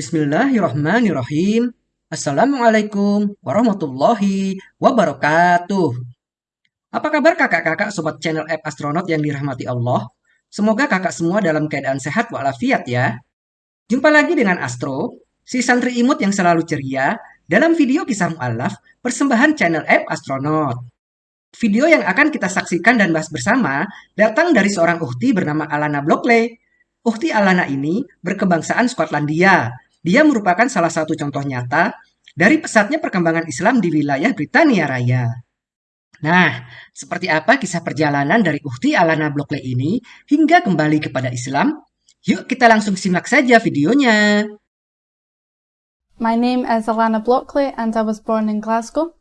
Bismillahirrahmanirrahim. Assalamualaikum warahmatullahi wabarakatuh. Apa kabar kakak-kakak sobat channel app astronaut yang dirahmati Allah? Semoga kakak semua dalam keadaan sehat walafiat ya. Jumpa lagi dengan Astro, si santri imut yang selalu ceria, dalam video kisah mu'alaf persembahan channel app astronaut. Video yang akan kita saksikan dan bahas bersama datang dari seorang uhti bernama Alana Blockley. Uhti Alana ini berkebangsaan Skotlandia dia merupakan salah satu contoh nyata dari pesatnya perkembangan Islam di wilayah Britania Raya. Nah, seperti apa kisah perjalanan dari Uhti Alana Blockley ini hingga kembali kepada Islam? Yuk kita langsung simak saja videonya. My name is Alana Blockley and I was born in Glasgow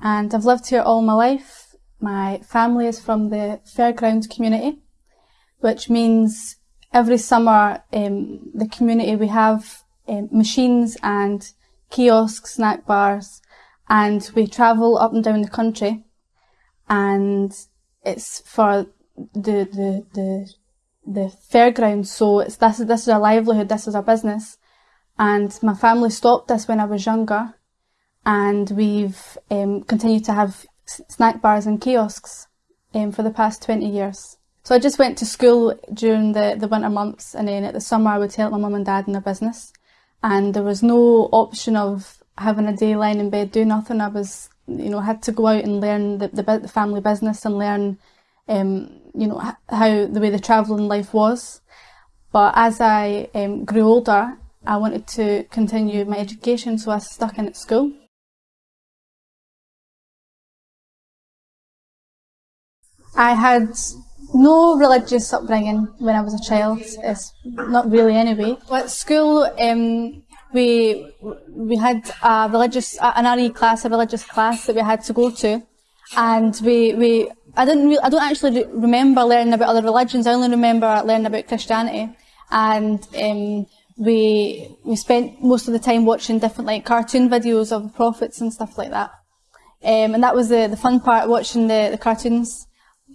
and I've lived here all my life. My family is from the Fairground community, which means every summer um, the community we have um, machines and kiosks, snack bars, and we travel up and down the country. And it's for the the the the fairgrounds. So it's this is this is our livelihood. This is our business. And my family stopped this when I was younger, and we've um, continued to have snack bars and kiosks um, for the past 20 years. So I just went to school during the, the winter months and then at the summer I would help my mum and dad in their business and there was no option of having a day lying in bed doing nothing. I was, you know, had to go out and learn the, the, the family business and learn, um, you know, how the way the travelling life was. But as I um, grew older, I wanted to continue my education, so I stuck in at school. I had no religious upbringing when I was a child. It's not really anyway. At school, um, we we had a religious an RE class, a religious class that we had to go to, and we we I didn't really, I don't actually remember learning about other religions. I only remember learning about Christianity, and um, we we spent most of the time watching different like cartoon videos of the prophets and stuff like that. Um, and that was the, the fun part, watching the, the cartoons.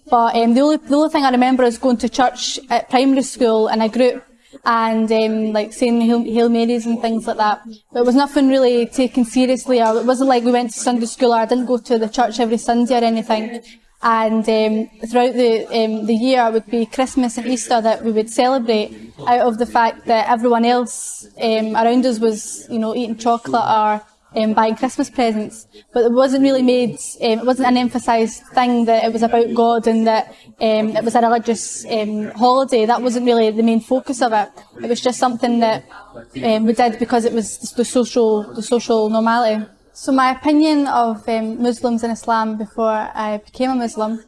But um, the only the only thing I remember is going to church at primary school in a group and um, like saying Hail, Hail Marys and things like that. But it was nothing really taken seriously. It wasn't like we went to Sunday school or I didn't go to the church every Sunday or anything. And um, throughout the um, the year, it would be Christmas and Easter that we would celebrate out of the fact that everyone else um, around us was, you know, eating chocolate or um, buying Christmas presents, but it wasn't really made, um, it wasn't an emphasised thing that it was about God and that um, it was a religious um, holiday. That wasn't really the main focus of it. It was just something that um, we did because it was the social, the social normality. So my opinion of um, Muslims and Islam before I became a Muslim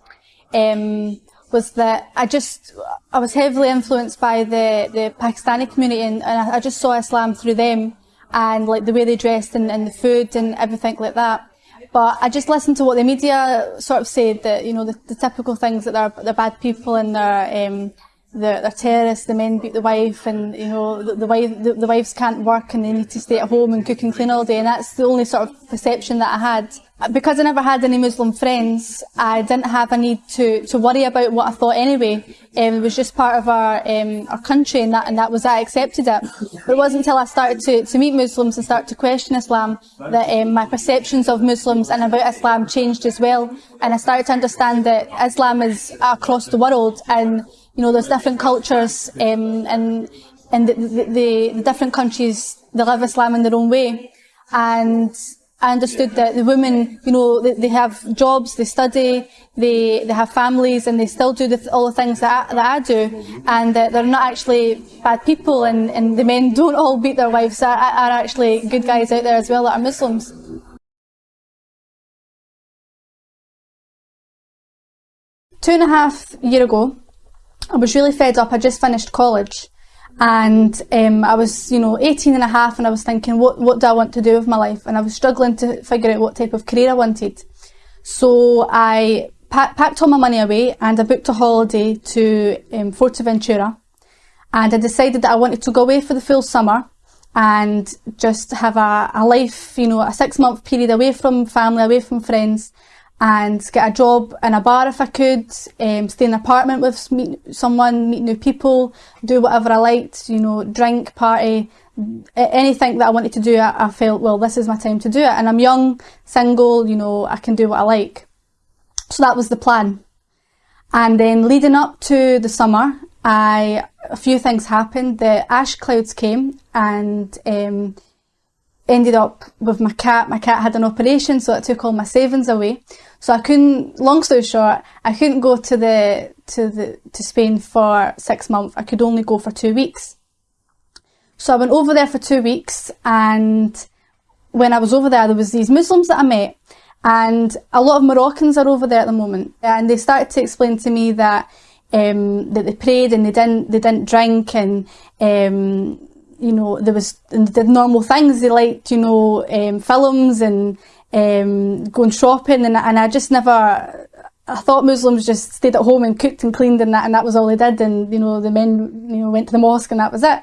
was that I just, I was heavily influenced by the, the Pakistani community and, and I just saw Islam through them and like the way they dressed and, and the food and everything like that. But I just listened to what the media sort of said that, you know, the, the typical things that they're, they're bad people and they're, um, they're, they're terrorists, the men beat the wife and, you know, the, the, wife, the, the wives can't work and they need to stay at home and cook and clean all day. And that's the only sort of perception that I had because I never had any Muslim friends, I didn't have a need to, to worry about what I thought anyway. Um, it was just part of our um, our country, and that and that was I accepted it. But it wasn't until I started to, to meet Muslims and start to question Islam that um, my perceptions of Muslims and about Islam changed as well. And I started to understand that Islam is across the world, and you know there's different cultures, um, and and the, the, the different countries they live Islam in their own way, and I understood that the women, you know, they, they have jobs, they study, they, they have families, and they still do the, all the things that I, that I do, and that they're not actually bad people, and, and the men don't all beat their wives, are, are actually good guys out there as well that are Muslims. Two and a half year ago, I was really fed up. I just finished college and um, I was, you know, 18 and a half and I was thinking, what, what do I want to do with my life? And I was struggling to figure out what type of career I wanted. So I pa packed all my money away and I booked a holiday to um, Fuerteventura. And I decided that I wanted to go away for the full summer and just have a, a life, you know, a six month period away from family, away from friends and get a job in a bar if I could, um, stay in an apartment with meet someone, meet new people, do whatever I liked, you know, drink, party, anything that I wanted to do, I, I felt, well, this is my time to do it. And I'm young, single, you know, I can do what I like. So that was the plan. And then leading up to the summer, I a few things happened. The ash clouds came and um, ended up with my cat. My cat had an operation, so it took all my savings away. So I couldn't. Long story short, I couldn't go to the to the to Spain for six months. I could only go for two weeks. So I went over there for two weeks, and when I was over there, there was these Muslims that I met, and a lot of Moroccans are over there at the moment, and they started to explain to me that um, that they prayed and they didn't they didn't drink and um, you know there was did normal things. They liked you know um, films and um, going shopping, and and I just never. I thought Muslims just stayed at home and cooked and cleaned and that, and that was all they did. And you know, the men, you know, went to the mosque and that was it.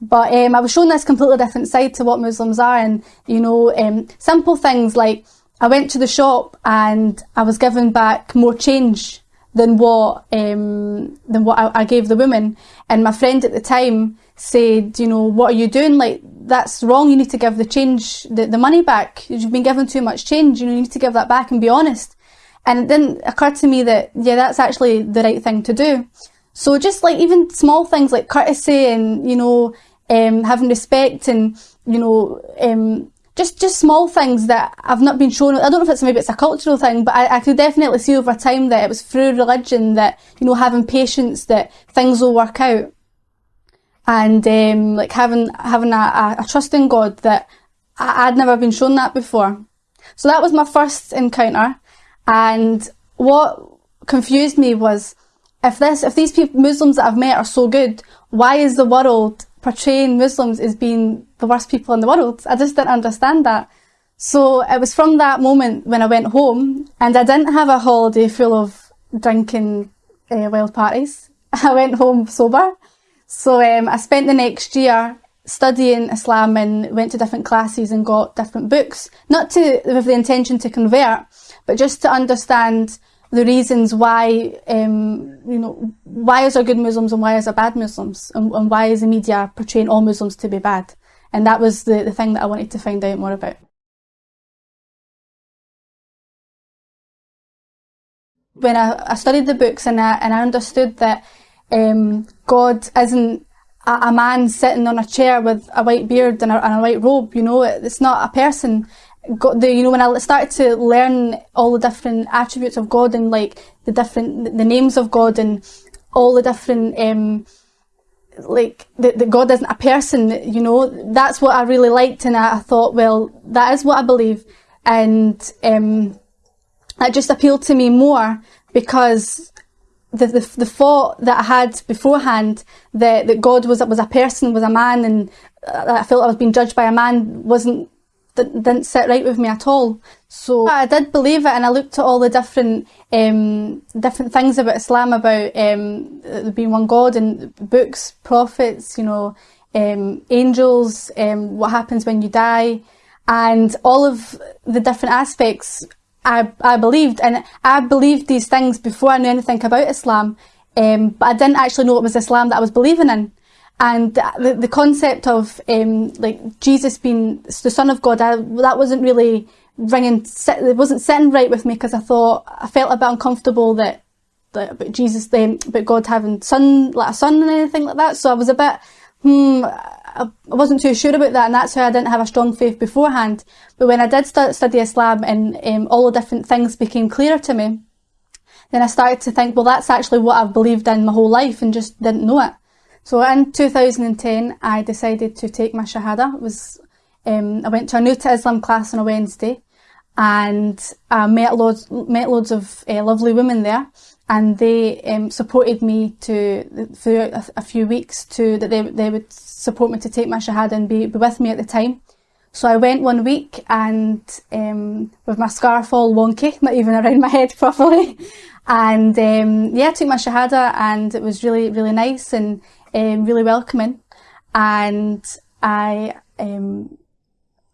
But um, I was shown this completely different side to what Muslims are, and you know, um, simple things like I went to the shop and I was given back more change than what um, than what I, I gave the woman. And my friend at the time said, you know, what are you doing? Like that's wrong. You need to give the change, the, the money back. You've been given too much change. You know, you need to give that back and be honest. And it didn't occur to me that yeah, that's actually the right thing to do. So just like even small things like courtesy and you know um, having respect and you know um, just just small things that I've not been shown. I don't know if it's maybe it's a cultural thing, but I, I could definitely see over time that it was through religion that you know having patience that things will work out, and um, like having having a, a, trust in God that I, I'd never been shown that before. So that was my first encounter, and what confused me was if this if these people, Muslims that I've met are so good, why is the world portraying Muslims as being the worst people in the world. I just didn't understand that. So it was from that moment when I went home and I didn't have a holiday full of drinking uh, wild parties. I went home sober. So um, I spent the next year studying Islam and went to different classes and got different books, not to with the intention to convert, but just to understand the reasons why, um, you know, why is there good Muslims and why is there bad Muslims, and, and why is the media portraying all Muslims to be bad? And that was the, the thing that I wanted to find out more about. When I, I studied the books and I, and I understood that um, God isn't a, a, man sitting on a chair with a white beard and a, and a white robe, you know, it's not a person got the you know when I started to learn all the different attributes of God and like the different the names of God and all the different um like that God isn't a person you know that's what I really liked and I, I thought well that is what I believe. And um it just appealed to me more because the, the, the thought that I had beforehand that, that God was was a person, was a man, and uh, I felt I was being judged by a man wasn't didn't sit right with me at all. So I did believe it, and I looked at all the different um, different things about Islam, about um, there being one God, and books, prophets, you know, um, angels, um, what happens when you die, and all of the different aspects. I I believed, and I believed these things before I knew anything about Islam, um, but I didn't actually know it was Islam that I was believing in. And the, the concept of um, like Jesus being the Son of God, I, that wasn't really ringing. It wasn't sitting right with me because I thought I felt a bit uncomfortable that, that about Jesus, then, about God having son like a son and anything like that. So I was a bit hmm. I wasn't too sure about that, and that's why I didn't have a strong faith beforehand. But when I did start study Islam and um, all the different things became clearer to me, then I started to think, well, that's actually what I've believed in my whole life and just didn't know it. So in 2010, I decided to take my Shahada. It was um, I went to a new to Islam class on a Wednesday, and I met loads met loads of uh, lovely women there, and they um, supported me to for a, a, few weeks to that they they would support me to take my Shahada and be, be with me at the time. So I went one week and um, with my scarf all wonky, not even around my head properly. And um, yeah, I took my Shahada and it was really, really nice and um, really welcoming. And I, um,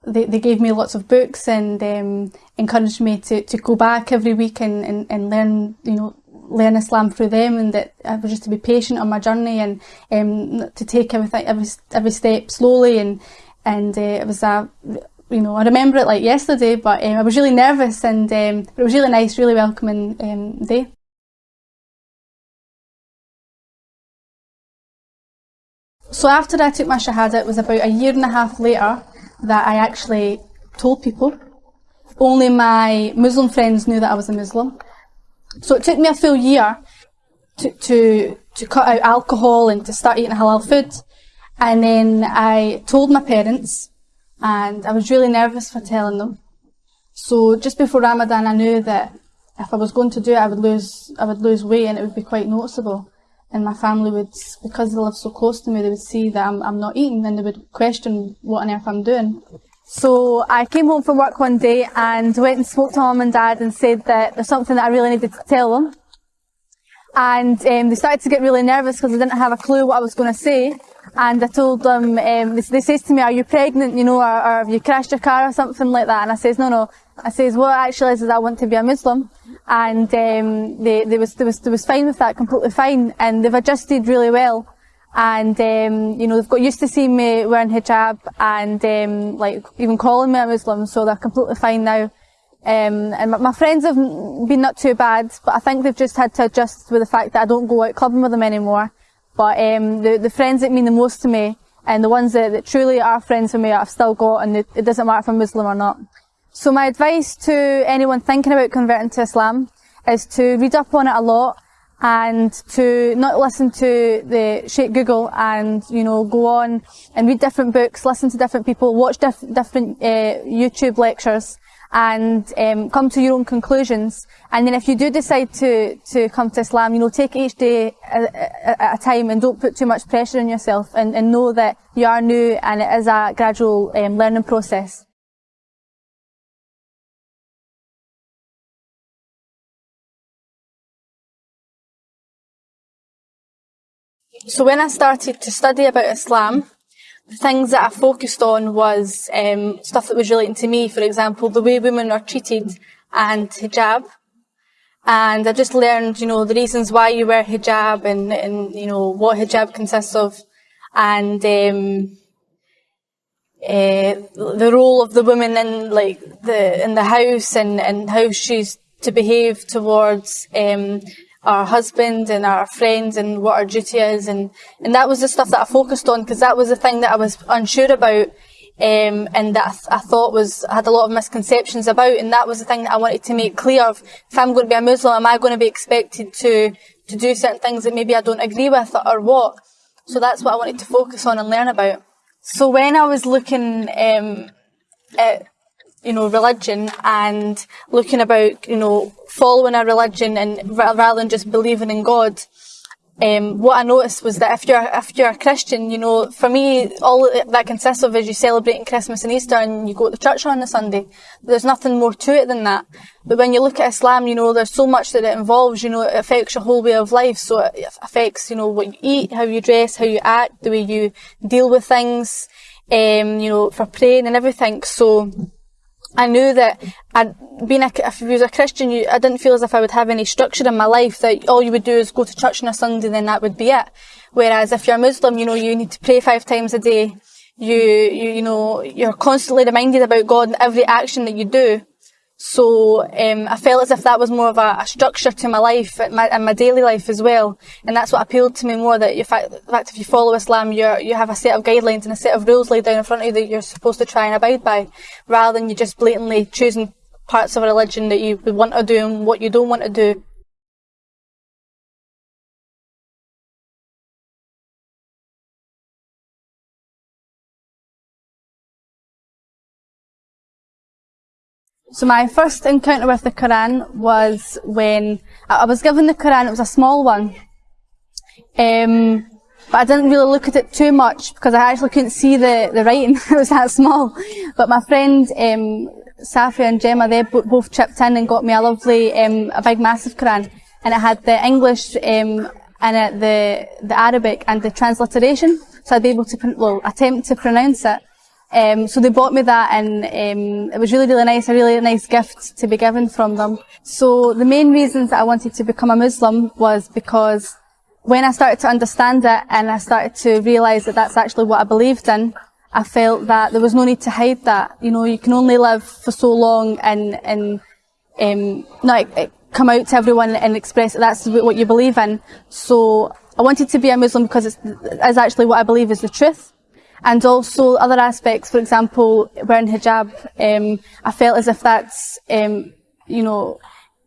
they, they gave me lots of books and um, encouraged me to, to go back every week and, and, and learn, you know, learn Islam through them and that I was just to be patient on my journey and um, to take everything every every step slowly and and uh, it was a you know I remember it like yesterday but um, I was really nervous and um, it was really nice really welcoming um, day. So after I took my Shahada it was about a year and a half later that I actually told people. Only my Muslim friends knew that I was a Muslim so it took me a full year to, to, to cut out alcohol and to start eating halal food. And then I told my parents and I was really nervous for telling them. So just before Ramadan I knew that if I was going to do it I would lose I would lose weight and it would be quite noticeable. And my family would, because they live so close to me, they would see that I'm, I'm not eating and they would question what on earth I'm doing. So I came home from work one day and went and spoke to mum and dad and said that there's something that I really needed to tell them. And um, they started to get really nervous because they didn't have a clue what I was going to say. And I told them, um, they, they says to me, are you pregnant, you know, or, or, have you crashed your car or something like that? And I says, no, no. I says, what actually is, is I want to be a Muslim. And um, they, they, was, they, was, they was fine with that, completely fine. And they've adjusted really well and um, you know they've got used to seeing me wearing hijab and um, like even calling me a Muslim, so they're completely fine now. Um, and my, my, friends have been not too bad, but I think they've just had to adjust with the fact that I don't go out clubbing with them anymore. But um, the the friends that mean the most to me and the ones that, that truly are friends with me, I've still got, and it, it doesn't matter if I'm Muslim or not. So my advice to anyone thinking about converting to Islam is to read up on it a lot and to not listen to the Sheikh Google and, you know, go on and read different books, listen to different people, watch diff different uh, YouTube lectures and um, come to your own conclusions. And then if you do decide to, to come to Islam, you know, take each day at a time and don't put too much pressure on yourself and, and know that you are new and it is a gradual um, learning process. So when I started to study about Islam, the things that I focused on was um, stuff that was relating to me. For example, the way women are treated and hijab. And I just learned, you know, the reasons why you wear hijab and, and you know, what hijab consists of. And um, uh, the role of the woman in like the in the house and, and how she's to behave towards um, our husband and our friends and what our duty is. And, and that was the stuff that I focused on because that was the thing that I was unsure about um, and that I, th I, thought was I had a lot of misconceptions about and that was the thing that I wanted to make clear of. If I'm going to be a Muslim am I going to be expected to to do certain things that maybe I don't agree with or what? So that's what I wanted to focus on and learn about. So when I was looking um, at you know, religion and looking about, you know, following a religion and rather than just believing in God. Um, what I noticed was that if you're if you're a Christian, you know, for me, all that consists of is you celebrating Christmas and Easter and you go to church on a Sunday. There's nothing more to it than that. But when you look at Islam, you know, there's so much that it involves. You know, it affects your whole way of life. So it affects, you know, what you eat, how you dress, how you act, the way you deal with things. Um, you know, for praying and everything. So I knew that I'd been a, if you was a Christian, you, I didn't feel as if I would have any structure in my life, that all you would do is go to church on a Sunday, then that would be it. Whereas if you're a Muslim, you know, you need to pray five times a day. You, you, you know, you're constantly reminded about God in every action that you do. So um, I felt as if that was more of a, a structure to my life and my, and my, daily life as well, and that's what appealed to me more. That fact, fact, if you follow Islam, you you have a set of guidelines and a set of rules laid down in front of you that you're supposed to try and abide by, rather than you just blatantly choosing parts of a religion that you want to do and what you don't want to do. So my first encounter with the Quran was when I was given the Quran, it was a small one. Um, but I didn't really look at it too much because I actually couldn't see the, the writing, it was that small. But my friend, um, Safi and Gemma, they both chipped in and got me a lovely, um, a big massive Quran. And it had the English, um, and the, the Arabic and the transliteration. So I'd be able to, well, attempt to pronounce it. Um, so they bought me that and um, it was really, really nice, a really nice gift to be given from them. So the main reasons that I wanted to become a Muslim was because when I started to understand it and I started to realise that that's actually what I believed in, I felt that there was no need to hide that. You know, you can only live for so long and, and um, not come out to everyone and express that that's what you believe in. So I wanted to be a Muslim because it's, it's actually what I believe is the truth and also other aspects, for example, wearing hijab, um, I felt as if that's, um, you know,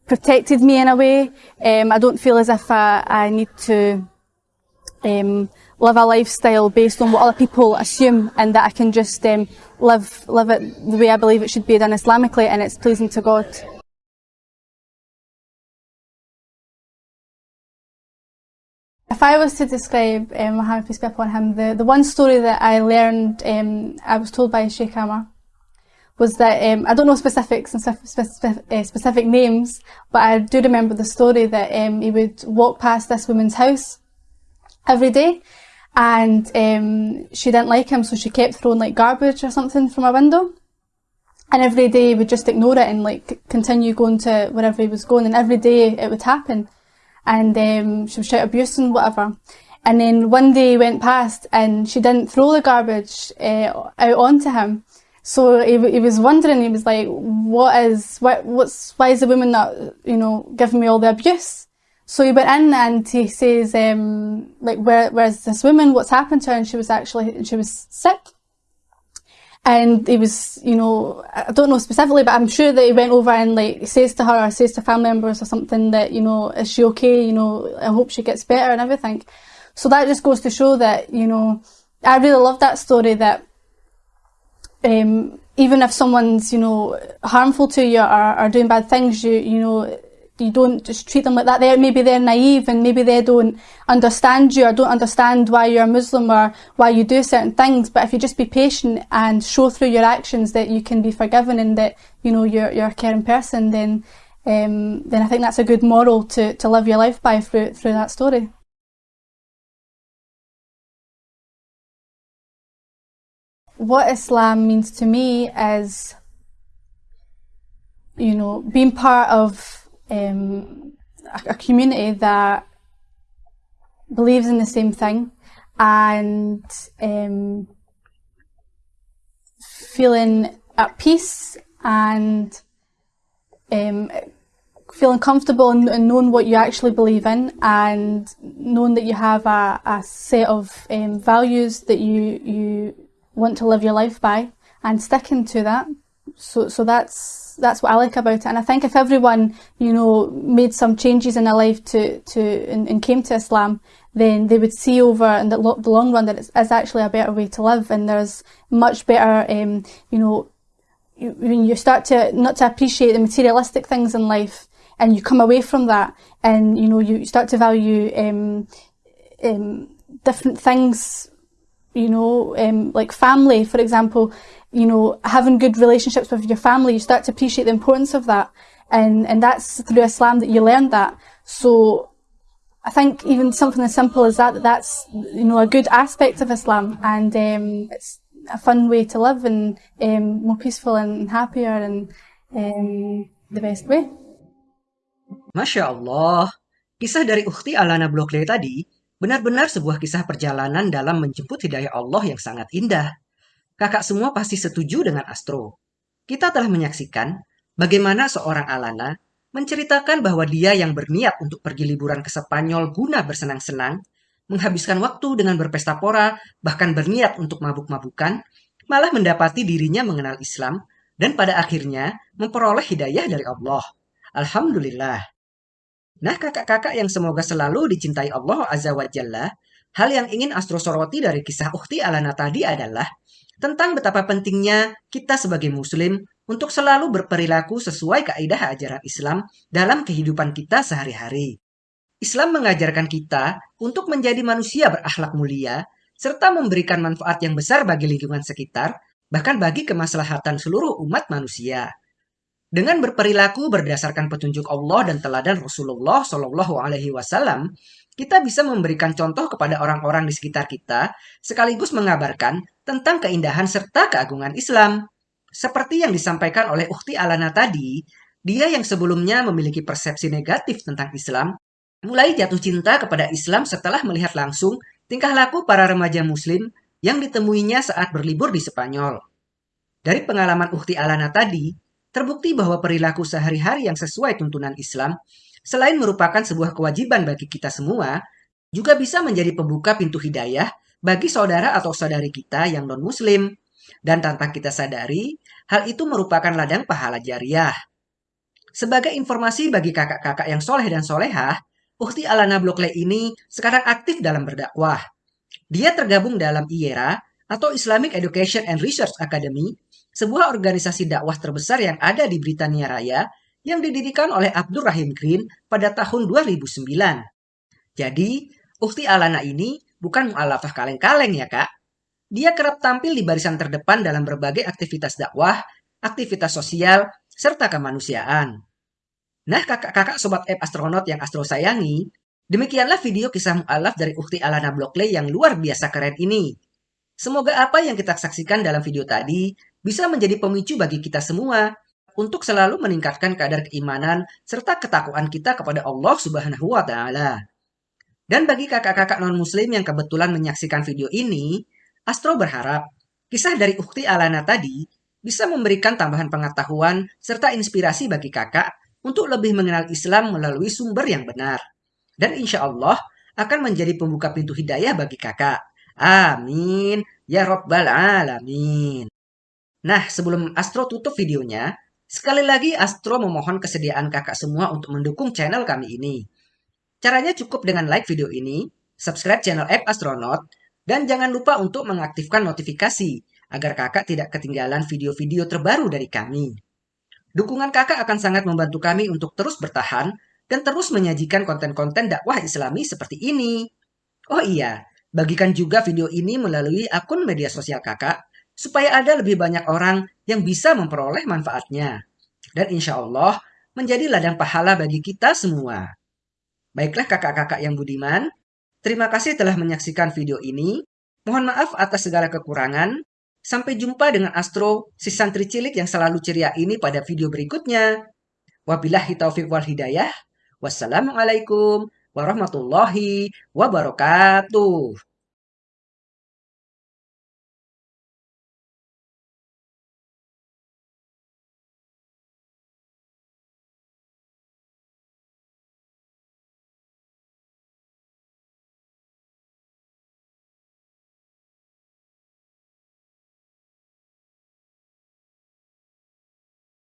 protected me in a way. Um, I don't feel as if I, I need to um, live a lifestyle based on what other people assume and that I can just um, live, live it the way I believe it should be done Islamically and it's pleasing to God. If I was to describe um, Muhammad, peace be upon him, the, the one story that I learned, um, I was told by Sheikh Amar, was that, um, I don't know specifics and specific, uh, specific names, but I do remember the story that um, he would walk past this woman's house every day and um, she didn't like him so she kept throwing like garbage or something from a window. And every day he would just ignore it and like continue going to wherever he was going and every day it would happen and um, she would shout abuse and whatever. And then one day went past and she didn't throw the garbage uh, out onto him. So he, he was wondering, he was like, what is, what, what's, why is the woman not, you know, giving me all the abuse? So he went in and he says, um, like, where, where's this woman? What's happened to her? And she was actually, she was sick. And he was, you know, I don't know specifically, but I'm sure that he went over and like says to her or says to family members or something that, you know, is she okay? You know, I hope she gets better and everything. So that just goes to show that, you know, I really love that story that um, even if someone's, you know, harmful to you or, or doing bad things, you, you know, you don't just treat them like that. They're, maybe they're naive and maybe they don't understand you or don't understand why you're a Muslim or why you do certain things. But if you just be patient and show through your actions that you can be forgiven and that, you know, you're, you're a caring person, then, um, then I think that's a good moral to, to live your life by through, through that story. What Islam means to me is, you know, being part of a, a community that believes in the same thing and um, feeling at peace and um, feeling comfortable and, and, knowing what you actually believe in and knowing that you have a, a set of um, values that you you want to live your life by and sticking to that. So so that's that's what I like about it. And I think if everyone, you know, made some changes in their life to, to and, and came to Islam, then they would see over in the, lo the long run that it's, it's, actually a better way to live and there's much better, um, you know, you, when you start to not to appreciate the materialistic things in life and you come away from that and, you know, you start to value um, um, different things you know, um, like family, for example, you know, having good relationships with your family, you start to appreciate the importance of that. And, and that's through Islam that you learn that. So I think even something as simple as that, that that's, you know, a good aspect of Islam and um, it's a fun way to live and um, more peaceful and happier and um, the best way. Masya Allah, kisah dari Ukhti Alana Blockley tadi benar-benar sebuah kisah perjalanan dalam menjemput hidayah Allah yang sangat indah. Kakak semua pasti setuju dengan Astro. Kita telah menyaksikan bagaimana seorang Alana menceritakan bahwa dia yang berniat untuk pergi liburan ke Spanyol guna bersenang-senang, menghabiskan waktu dengan berpesta pora, bahkan berniat untuk mabuk-mabukan, malah mendapati dirinya mengenal Islam dan pada akhirnya memperoleh hidayah dari Allah. Alhamdulillah. Nah kakak-kakak yang semoga selalu dicintai Allah Azza wa Jalla, hal yang ingin Astro soroti dari kisah Ukti Alana tadi adalah tentang betapa pentingnya kita sebagai muslim untuk selalu berperilaku sesuai kaidah ajaran Islam dalam kehidupan kita sehari-hari. Islam mengajarkan kita untuk menjadi manusia berakhlak mulia serta memberikan manfaat yang besar bagi lingkungan sekitar, bahkan bagi kemaslahatan seluruh umat manusia. Dengan berperilaku berdasarkan petunjuk Allah dan teladan Rasulullah Shallallahu Alaihi Wasallam, kita bisa memberikan contoh kepada orang-orang di sekitar kita, sekaligus mengabarkan tentang keindahan serta keagungan Islam. Seperti yang disampaikan oleh Ukti Alana tadi, dia yang sebelumnya memiliki persepsi negatif tentang Islam, mulai jatuh cinta kepada Islam setelah melihat langsung tingkah laku para remaja Muslim yang ditemuinya saat berlibur di Spanyol. Dari pengalaman Ukti Alana tadi, terbukti bahwa perilaku sehari-hari yang sesuai tuntunan Islam, selain merupakan sebuah kewajiban bagi kita semua, juga bisa menjadi pembuka pintu hidayah bagi saudara atau saudari kita yang non-muslim. Dan tanpa kita sadari, hal itu merupakan ladang pahala jariah. Sebagai informasi bagi kakak-kakak yang soleh dan solehah, Ukti Alana Blokle ini sekarang aktif dalam berdakwah. Dia tergabung dalam IERA atau Islamic Education and Research Academy sebuah organisasi dakwah terbesar yang ada di Britania Raya yang didirikan oleh Abdul Rahim Green pada tahun 2009. Jadi, Ukti Alana ini bukan mu'alafah kaleng-kaleng ya kak. Dia kerap tampil di barisan terdepan dalam berbagai aktivitas dakwah, aktivitas sosial, serta kemanusiaan. Nah kakak-kakak sobat app astronot yang astro sayangi, demikianlah video kisah mu'alaf dari Ukti Alana Blockley yang luar biasa keren ini. Semoga apa yang kita saksikan dalam video tadi bisa menjadi pemicu bagi kita semua untuk selalu meningkatkan kadar keimanan serta ketakwaan kita kepada Allah Subhanahu wa taala. Dan bagi kakak-kakak non-muslim yang kebetulan menyaksikan video ini, Astro berharap kisah dari Ukti Alana tadi bisa memberikan tambahan pengetahuan serta inspirasi bagi kakak untuk lebih mengenal Islam melalui sumber yang benar. Dan insya Allah akan menjadi pembuka pintu hidayah bagi kakak. Amin. Ya Rabbal Alamin. Nah, sebelum Astro tutup videonya, sekali lagi Astro memohon kesediaan kakak semua untuk mendukung channel kami ini. Caranya cukup dengan like video ini, subscribe channel App Astronaut, dan jangan lupa untuk mengaktifkan notifikasi agar kakak tidak ketinggalan video-video terbaru dari kami. Dukungan kakak akan sangat membantu kami untuk terus bertahan dan terus menyajikan konten-konten dakwah islami seperti ini. Oh iya, bagikan juga video ini melalui akun media sosial kakak supaya ada lebih banyak orang yang bisa memperoleh manfaatnya. Dan insya Allah menjadi ladang pahala bagi kita semua. Baiklah kakak-kakak yang budiman, terima kasih telah menyaksikan video ini. Mohon maaf atas segala kekurangan. Sampai jumpa dengan Astro, si santri cilik yang selalu ceria ini pada video berikutnya. Wabillahi taufiq wal hidayah. Wassalamualaikum warahmatullahi wabarakatuh.